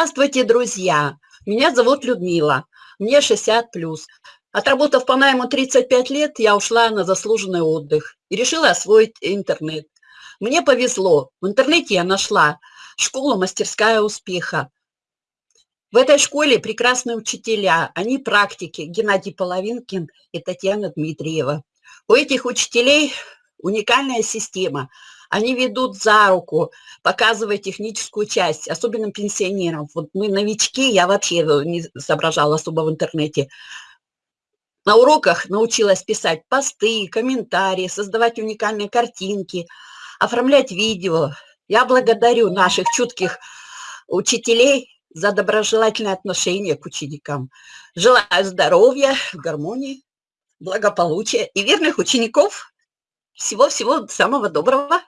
Здравствуйте, друзья! Меня зовут Людмила, мне 60 плюс. Отработав по найму 35 лет, я ушла на заслуженный отдых и решила освоить интернет. Мне повезло, в интернете я нашла школу «Мастерская успеха». В этой школе прекрасные учителя, они практики, Геннадий Половинкин и Татьяна Дмитриева. У этих учителей уникальная система – они ведут за руку, показывая техническую часть, особенно пенсионерам. Вот мы новички, я вообще не соображала особо в интернете. На уроках научилась писать посты, комментарии, создавать уникальные картинки, оформлять видео. Я благодарю наших чутких учителей за доброжелательное отношение к ученикам. Желаю здоровья, гармонии, благополучия и верных учеников. Всего-всего самого доброго.